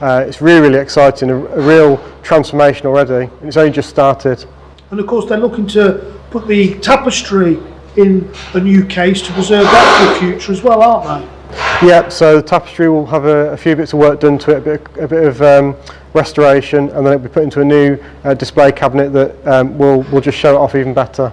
Uh, it's really, really exciting, a, a real transformation already. And it's only just started. And of course, they're looking to put the tapestry in a new case to preserve that for the future as well, aren't they? Yeah, so the tapestry will have a, a few bits of work done to it, a bit, a bit of um, restoration, and then it'll be put into a new uh, display cabinet that um, will, will just show it off even better.